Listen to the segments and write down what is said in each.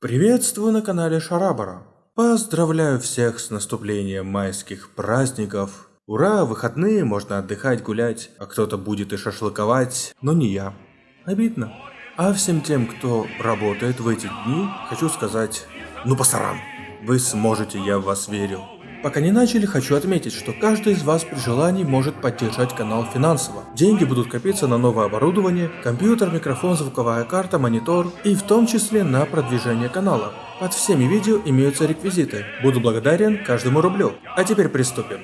Приветствую на канале Шарабара. Поздравляю всех с наступлением майских праздников. Ура, выходные, можно отдыхать, гулять, а кто-то будет и шашлыковать, но не я. Обидно. А всем тем, кто работает в эти дни, хочу сказать, ну пасаран. Вы сможете, я в вас верю. Пока не начали, хочу отметить, что каждый из вас при желании может поддержать канал финансово. Деньги будут копиться на новое оборудование, компьютер, микрофон, звуковая карта, монитор и в том числе на продвижение канала. Под всеми видео имеются реквизиты. Буду благодарен каждому рублю. А теперь приступим.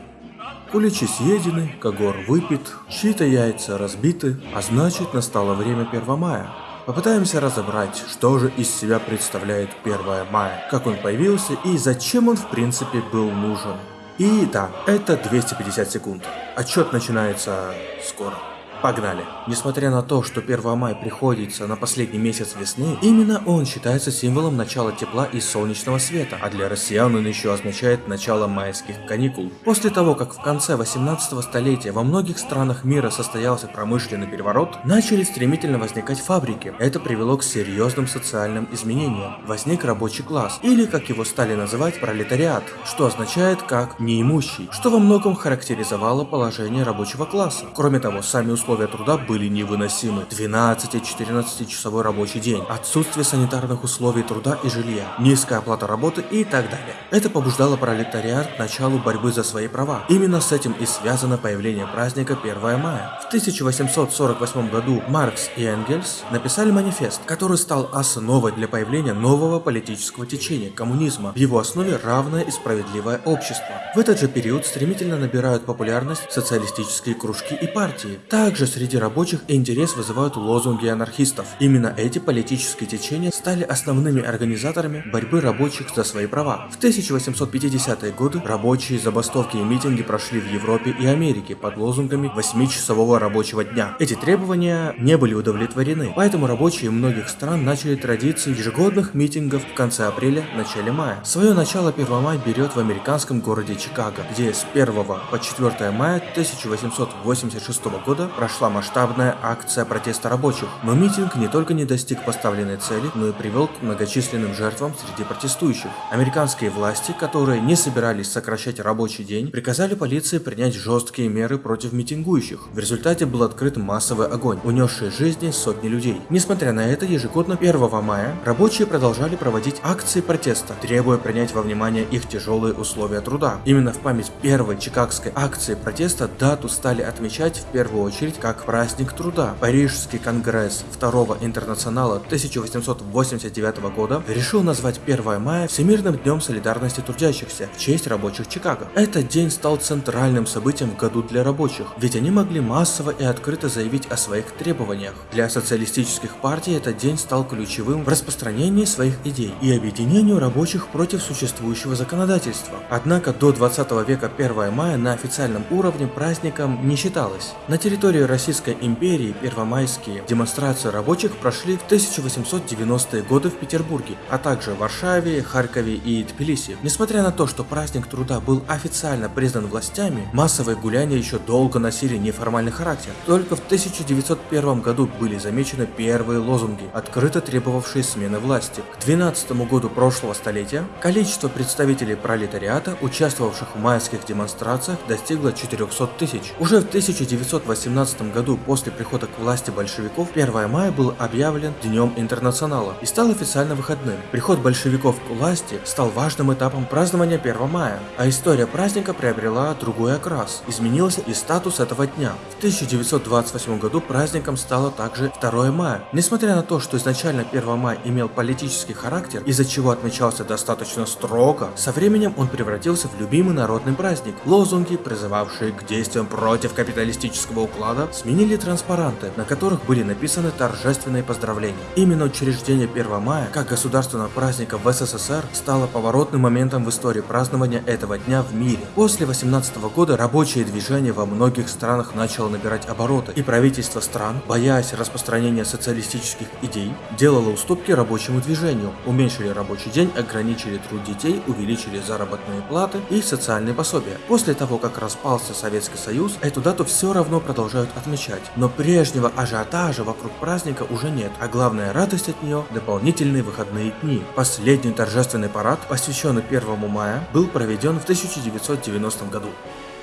Куличи съедены, когор выпит, чьи-то яйца разбиты, а значит настало время 1 мая. Попытаемся разобрать, что же из себя представляет 1 мая, как он появился и зачем он в принципе был нужен. И да, это 250 секунд. Отчет начинается скоро. Погнали! Несмотря на то, что 1 мая приходится на последний месяц весны, именно он считается символом начала тепла и солнечного света, а для россиян он еще означает начало майских каникул. После того, как в конце 18 столетия во многих странах мира состоялся промышленный переворот, начали стремительно возникать фабрики. Это привело к серьезным социальным изменениям. Возник рабочий класс, или как его стали называть пролетариат, что означает как неимущий, что во многом характеризовало положение рабочего класса. Кроме того, сами условия условия труда были невыносимы. 12-14 часовой рабочий день, отсутствие санитарных условий труда и жилья, низкая оплата работы и так далее. Это побуждало пролетариат к началу борьбы за свои права. Именно с этим и связано появление праздника 1 мая. В 1848 году Маркс и Энгельс написали манифест, который стал основой для появления нового политического течения – коммунизма. В его основе равное и справедливое общество. В этот же период стремительно набирают популярность социалистические кружки и партии. Также также среди рабочих интерес вызывают лозунги анархистов. Именно эти политические течения стали основными организаторами борьбы рабочих за свои права. В 1850-е годы рабочие забастовки и митинги прошли в Европе и Америке под лозунгами 8-часового рабочего дня. Эти требования не были удовлетворены, поэтому рабочие многих стран начали традицию ежегодных митингов в конце апреля, начале мая. Свое начало 1 мая берет в американском городе Чикаго, где с 1 по 4 мая 1886 года прошла масштабная акция протеста рабочих, но митинг не только не достиг поставленной цели, но и привел к многочисленным жертвам среди протестующих. Американские власти, которые не собирались сокращать рабочий день, приказали полиции принять жесткие меры против митингующих. В результате был открыт массовый огонь, унесший жизни сотни людей. Несмотря на это, ежегодно 1 мая рабочие продолжали проводить акции протеста, требуя принять во внимание их тяжелые условия труда. Именно в память первой чикагской акции протеста дату стали отмечать в первую очередь как праздник труда. Парижский конгресс Второго интернационала 1889 года решил назвать 1 мая Всемирным днем солидарности трудящихся в честь рабочих Чикаго. Этот день стал центральным событием в году для рабочих, ведь они могли массово и открыто заявить о своих требованиях. Для социалистических партий этот день стал ключевым в распространении своих идей и объединению рабочих против существующего законодательства. Однако до 20 века 1 мая на официальном уровне праздником не считалось. На территории Российской империи первомайские демонстрации рабочих прошли в 1890-е годы в Петербурге, а также в Варшаве, Харькове и Тбилиси. Несмотря на то, что праздник труда был официально признан властями, массовые гуляния еще долго носили неформальный характер. Только в 1901 году были замечены первые лозунги, открыто требовавшие смены власти. К 12 году прошлого столетия количество представителей пролетариата, участвовавших в майских демонстрациях, достигло 400 тысяч. Уже в 1918 1917 году после прихода к власти большевиков 1 мая был объявлен Днем Интернационала и стал официально выходным. Приход большевиков к власти стал важным этапом празднования 1 мая, а история праздника приобрела другой окрас. Изменился и статус этого дня. В 1928 году праздником стало также 2 мая. Несмотря на то, что изначально 1 мая имел политический характер, из-за чего отмечался достаточно строго, со временем он превратился в любимый народный праздник. Лозунги, призывавшие к действиям против капиталистического уклада, сменили транспаранты, на которых были написаны торжественные поздравления. Именно учреждение 1 мая, как государственного праздника в СССР, стало поворотным моментом в истории празднования этого дня в мире. После 18 года рабочее движение во многих странах начало набирать обороты, и правительство стран, боясь распространения социалистических идей, делало уступки рабочему движению, уменьшили рабочий день, ограничили труд детей, увеличили заработные платы и социальные пособия. После того, как распался Советский Союз, эту дату все равно продолжают отмечать. Но прежнего ажиотажа вокруг праздника уже нет, а главная радость от нее – дополнительные выходные дни. Последний торжественный парад, посвященный 1 мая, был проведен в 1990 году.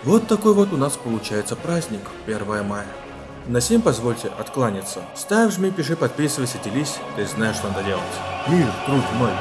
Вот такой вот у нас получается праздник 1 мая. На сим позвольте откланяться. Ставь, жми, пиши, подписывайся, делись, ты знаешь, что надо делать. Мир, труд мой.